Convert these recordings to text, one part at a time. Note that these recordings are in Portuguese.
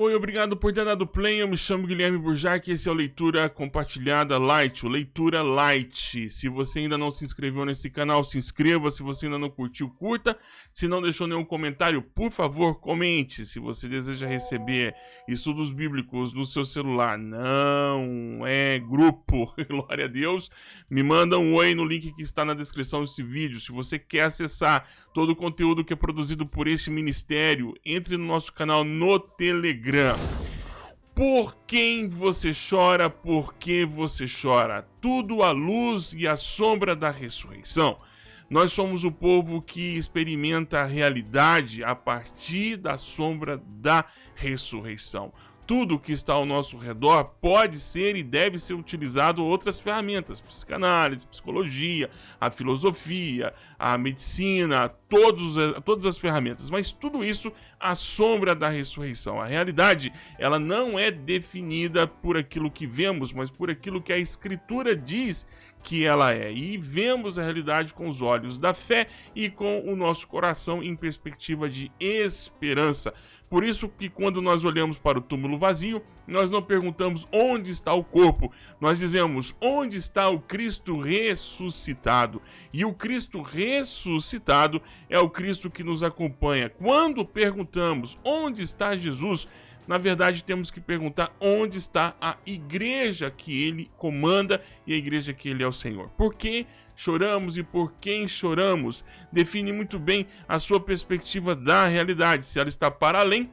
Oi, obrigado por ter dado play. Eu me chamo Guilherme Burjac e esse é o Leitura Compartilhada Light, o Leitura Light. Se você ainda não se inscreveu nesse canal, se inscreva. Se você ainda não curtiu, curta. Se não deixou nenhum comentário, por favor, comente. Se você deseja receber estudos bíblicos no seu celular, não é grupo, glória a Deus, me manda um oi no link que está na descrição desse vídeo. Se você quer acessar todo o conteúdo que é produzido por este ministério, entre no nosso canal no Telegram Telegram. Por quem você chora, por que você chora? Tudo à luz e à sombra da ressurreição. Nós somos o povo que experimenta a realidade a partir da sombra da ressurreição tudo que está ao nosso redor pode ser e deve ser utilizado outras ferramentas, psicanálise, psicologia, a filosofia, a medicina, todos, todas as ferramentas, mas tudo isso à sombra da ressurreição. A realidade, ela não é definida por aquilo que vemos, mas por aquilo que a escritura diz que ela é. E vemos a realidade com os olhos da fé e com o nosso coração em perspectiva de esperança. Por isso que quando nós olhamos para o túmulo vazio, nós não perguntamos onde está o corpo, nós dizemos onde está o Cristo ressuscitado. E o Cristo ressuscitado é o Cristo que nos acompanha. Quando perguntamos onde está Jesus, na verdade temos que perguntar onde está a igreja que ele comanda e a igreja que ele é o Senhor. Por? Choramos e por quem choramos define muito bem a sua perspectiva da realidade, se ela está para além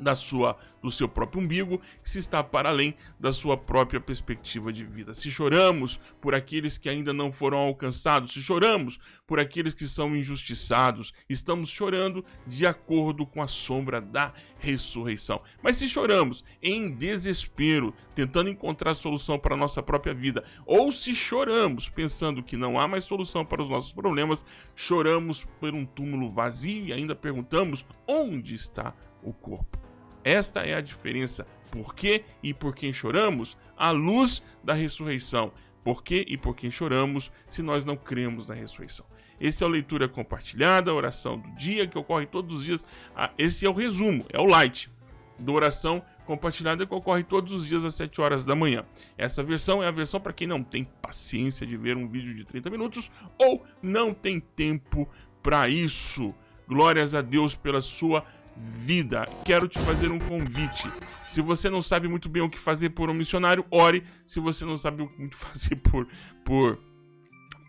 da sua do seu próprio umbigo, se está para além da sua própria perspectiva de vida. Se choramos por aqueles que ainda não foram alcançados, se choramos por aqueles que são injustiçados, estamos chorando de acordo com a sombra da ressurreição. Mas se choramos em desespero, tentando encontrar solução para a nossa própria vida, ou se choramos pensando que não há mais solução para os nossos problemas, choramos por um túmulo vazio e ainda perguntamos onde está o corpo. Esta é a diferença. Por que e por quem choramos? À luz da ressurreição. Por que e por quem choramos se nós não cremos na ressurreição? Esse é o Leitura Compartilhada, a oração do dia, que ocorre todos os dias. Ah, esse é o resumo, é o light da oração compartilhada que ocorre todos os dias às 7 horas da manhã. Essa versão é a versão para quem não tem paciência de ver um vídeo de 30 minutos ou não tem tempo para isso. Glórias a Deus pela sua vida. Quero te fazer um convite. Se você não sabe muito bem o que fazer por um missionário, ore. Se você não sabe muito fazer por por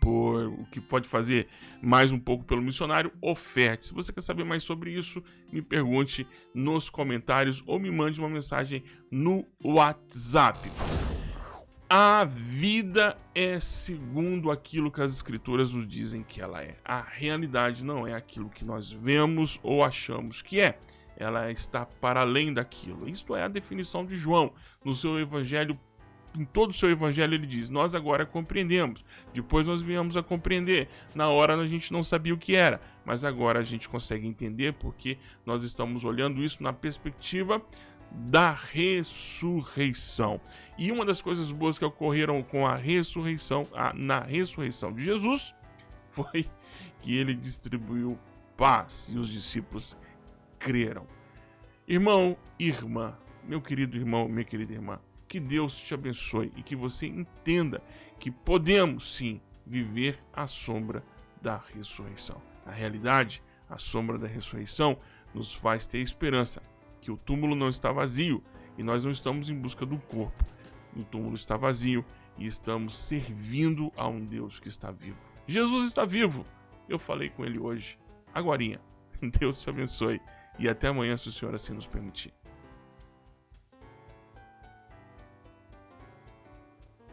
por o que pode fazer mais um pouco pelo missionário, oferte. Se você quer saber mais sobre isso, me pergunte nos comentários ou me mande uma mensagem no WhatsApp. A vida é segundo aquilo que as escrituras nos dizem que ela é. A realidade não é aquilo que nós vemos ou achamos que é. Ela está para além daquilo. Isto é a definição de João. No seu evangelho, em todo o seu evangelho, ele diz: Nós agora compreendemos. Depois nós viemos a compreender. Na hora a gente não sabia o que era, mas agora a gente consegue entender porque nós estamos olhando isso na perspectiva da ressurreição. E uma das coisas boas que ocorreram com a ressurreição, a, na ressurreição de Jesus, foi que ele distribuiu paz e os discípulos creram. Irmão, irmã, meu querido irmão, minha querida irmã, que Deus te abençoe e que você entenda que podemos sim viver à sombra da ressurreição. Na realidade, a sombra da ressurreição nos faz ter esperança que o túmulo não está vazio e nós não estamos em busca do corpo. O túmulo está vazio e estamos servindo a um Deus que está vivo. Jesus está vivo. Eu falei com ele hoje. Agorinha. Deus te abençoe e até amanhã se o Senhor assim nos permitir.